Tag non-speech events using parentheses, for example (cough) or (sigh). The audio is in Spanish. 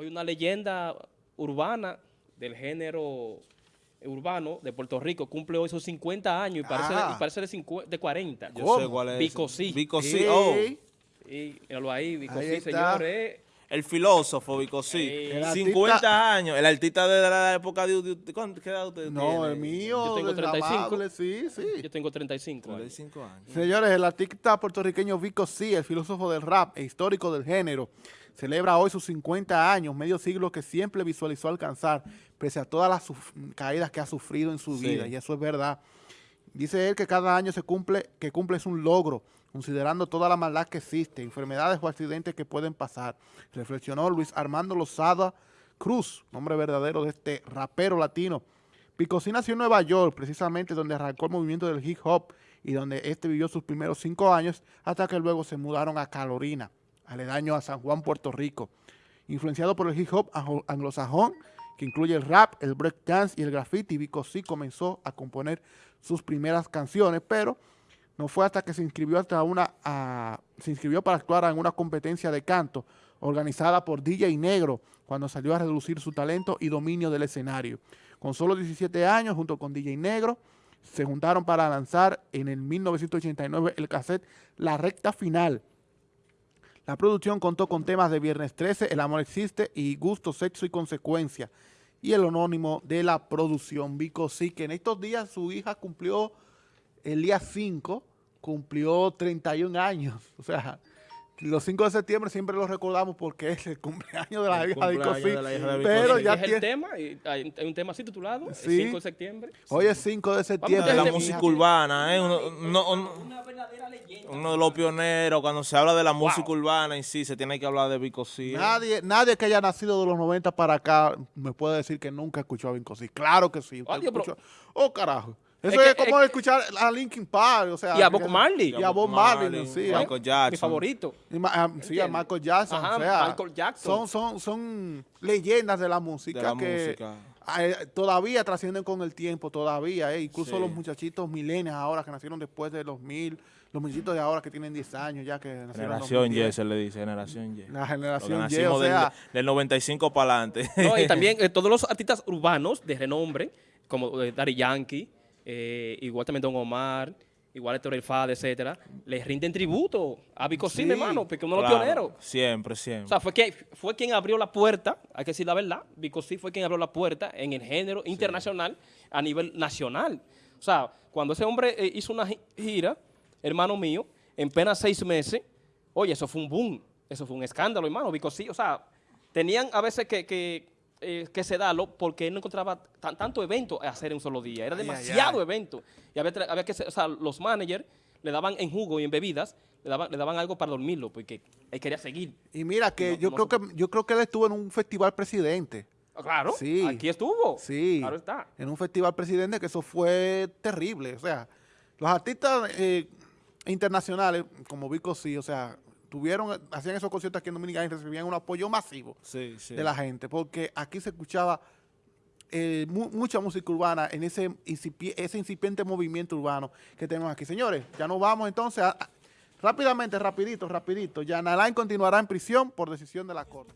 Hoy una leyenda urbana del género urbano de Puerto Rico cumple hoy sus 50 años y parece, Ah. y parece de, 50 de 40. Yo ¿Cómo? sé cuál es. Vico ese. sí. Vico sí, Ey. oh. Y míralo ahí, Vico Ahí sí, está. señores. El filósofo sí. El 50 artista- años. El artista de la época de... de- de- ¿cuánto- ¿Qué edad usted No, tiene? el mío, Yo tengo el 35. amable, sí, sí. Yo tengo 35 años. 35 años. Señores, el artista puertorriqueño Vico C, el filósofo del rap e histórico del género, celebra hoy sus 50 años, medio siglo que siempre visualizó alcanzar, pese a todas las caídas que ha sufrido en su Sí. vida, y eso es verdad. Dice él que cada año se cumple, que cumple es un logro, considerando toda la maldad que existe, enfermedades o accidentes que pueden pasar. Reflexionó Luis Armando Lozada Cruz, nombre verdadero de este rapero latino. Picosí nació en Nueva York, precisamente donde arrancó el movimiento del hip hop y donde este vivió sus primeros cinco años hasta que luego se mudaron a Carolina, aledaño a San Juan, Puerto Rico. Influenciado por el hip hop anglo- anglosajón, que incluye el rap, el breakdance y el graffiti, Picosí comenzó a componer sus primeras canciones, pero no fue hasta que se inscribió hasta una se inscribió para actuar en una competencia de canto organizada por DJ Negro cuando salió a reducir su talento y dominio del escenario. Con solo 17 años, junto con DJ Negro, se juntaron para lanzar en el 1989 el cassette La Recta Final. La producción contó con temas de Viernes 13, El Amor Existe y Gusto, Sexo y Consecuencia. Y el anónimo de la producción, Vico Sí, que en estos días su hija cumplió el día 5 cumplió 31 años. (laughs) O sea, los 5 de septiembre siempre lo recordamos porque es el cumpleaños de la El hija de Vico Sí. de la hija de Vico Pero Sí. ya es el tiene... tema, y hay, hay un tema así titulado, el Sí. 5 de septiembre. Hoy es 5 de septiembre. de la música urbana, ¿eh? Uno, uno- uno- uno de los pioneros. Cuando se habla de la música urbana en sí, se tiene que hablar de Vico sí. ¿eh? Nadie, nadie que haya nacido de los 90 para acá me puede decir que nunca escuchó a Vico Sí. Claro que sí. usted escuchó- Oh, carajo. Eso Es como es- escuchar a Linkin Park, o sea... Y a Bob Marley. Y a Bob Marley, sí. Michael Jackson. Mi favorito. Y ma- ah, sí, a. Michael Jackson. Ajá, o sea, Michael Jackson. Son, son, son leyendas de la música De la que música. Eh, todavía trascienden con el tiempo, todavía. eh, Incluso Sí. los muchachitos milenios ahora que nacieron después de los mil, los muchachitos de ahora que tienen 10 años ya que Generación 2010. Y, se le dice, generación Y. La generación Y, o nacimos del, sea, del 95 para adelante. No, y también (laughs) eh, todos los artistas urbanos de renombre, como eh, Daddy Yankee, eh, igual también Don Omar, igual Héctor El Fad, etcétera, les rinden tributo a Vico sí, hermano, porque uno de los pioneros. Siempre, siempre. O sea, fue, que, fue quien abrió la puerta, hay que decir la verdad, Vico fue quien abrió la puerta en el género internacional a nivel nacional. O sea, cuando ese hombre eh, hizo una gi- gira, hermano mío, en apenas seis meses, oye, eso fue un boom, eso fue un escándalo, hermano, Vico o sea, tenían a veces que, que, eh, que sedarlo porque él no encontraba tan- tanto evento a hacer en un solo día, era Ay, ay, demasiado ay. evento. Y había, había que, o sea, los managers le daban en jugo y en bebidas, le daban, le daban algo para dormirlo, porque él quería seguir. y mira que No, yo no creo se que yo creo que él estuvo en un festival presidente. Ah, Claro, Sí. aquí estuvo. Sí. Claro está. En un festival presidente que eso fue terrible. O sea, los artistas eh, internacionales, como Vico sí, o sea, tuvieron, hacían esos conciertos aquí en Dominicana y recibían un apoyo masivo sí, sí. de la gente, porque aquí se escuchaba eh, mu- mucha música urbana en ese, incipi- ese incipiente movimiento urbano que tenemos aquí. Señores, ya nos vamos entonces a- a- rápidamente, rapidito, rapidito. Ya Nalain continuará en prisión por decisión de la Corte.